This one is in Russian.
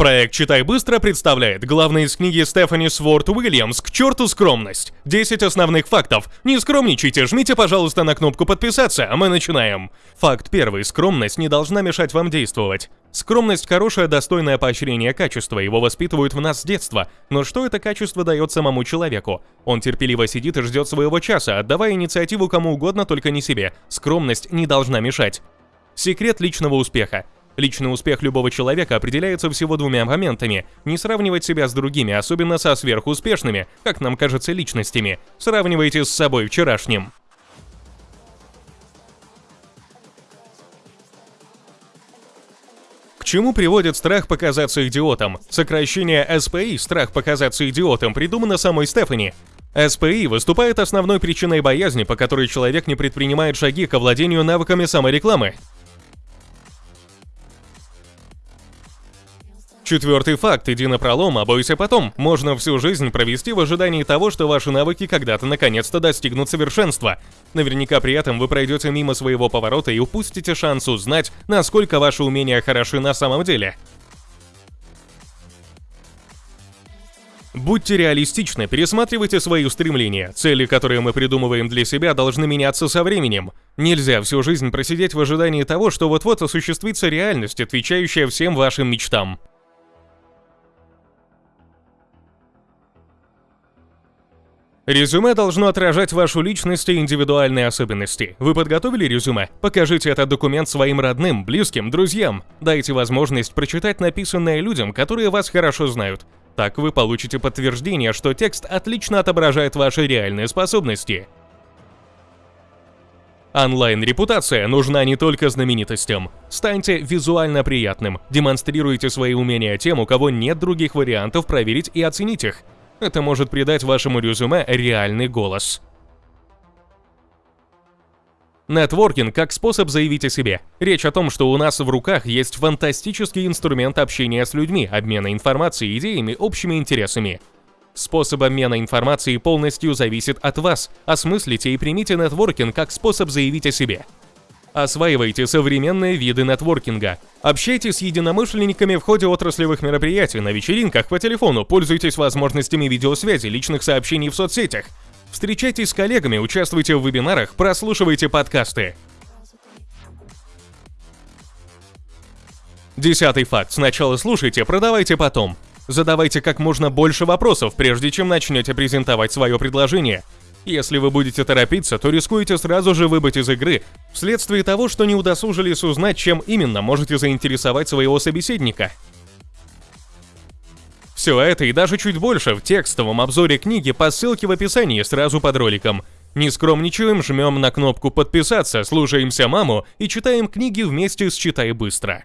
Проект «Читай быстро» представляет главное из книги Стефани Сворт Уильямс «К черту скромность». 10 основных фактов. Не скромничайте, жмите, пожалуйста, на кнопку «Подписаться», а мы начинаем. Факт первый. Скромность не должна мешать вам действовать. Скромность – хорошее, достойное поощрение качества, его воспитывают в нас с детства. Но что это качество дает самому человеку? Он терпеливо сидит и ждет своего часа, отдавая инициативу кому угодно, только не себе. Скромность не должна мешать. Секрет личного успеха. Личный успех любого человека определяется всего двумя моментами. Не сравнивать себя с другими, особенно со сверхуспешными, как нам кажется, личностями. Сравнивайте с собой вчерашним. Чему приводит страх показаться идиотом? Сокращение SPI «страх показаться идиотом» придумано самой Стефани. SPI выступает основной причиной боязни, по которой человек не предпринимает шаги к овладению навыками саморекламы. Четвертый факт, иди на пролом, а бойся потом. Можно всю жизнь провести в ожидании того, что ваши навыки когда-то наконец-то достигнут совершенства. Наверняка при этом вы пройдете мимо своего поворота и упустите шанс узнать, насколько ваши умения хороши на самом деле. Будьте реалистичны, пересматривайте свои устремления. Цели, которые мы придумываем для себя, должны меняться со временем. Нельзя всю жизнь просидеть в ожидании того, что вот-вот осуществится реальность, отвечающая всем вашим мечтам. Резюме должно отражать вашу личность и индивидуальные особенности. Вы подготовили резюме? Покажите этот документ своим родным, близким, друзьям. Дайте возможность прочитать написанное людям, которые вас хорошо знают. Так вы получите подтверждение, что текст отлично отображает ваши реальные способности. Онлайн-репутация нужна не только знаменитостям. Станьте визуально приятным, демонстрируйте свои умения тем, у кого нет других вариантов проверить и оценить их. Это может придать вашему резюме реальный голос. Нетворкинг как способ заявить о себе. Речь о том, что у нас в руках есть фантастический инструмент общения с людьми, обмена информацией, идеями, общими интересами. Способ обмена информацией полностью зависит от вас. Осмыслите и примите нетворкинг как способ заявить о себе. Осваивайте современные виды нетворкинга. Общайтесь с единомышленниками в ходе отраслевых мероприятий, на вечеринках, по телефону, пользуйтесь возможностями видеосвязи, личных сообщений в соцсетях. Встречайтесь с коллегами, участвуйте в вебинарах, прослушивайте подкасты. Десятый факт. Сначала слушайте, продавайте потом. Задавайте как можно больше вопросов, прежде чем начнете презентовать свое предложение. Если вы будете торопиться, то рискуете сразу же выбыть из игры, вследствие того, что не удосужились узнать, чем именно можете заинтересовать своего собеседника. Все это и даже чуть больше в текстовом обзоре книги по ссылке в описании сразу под роликом. Не скромничаем, жмем на кнопку «Подписаться», слушаемся маму и читаем книги вместе с «Читай быстро».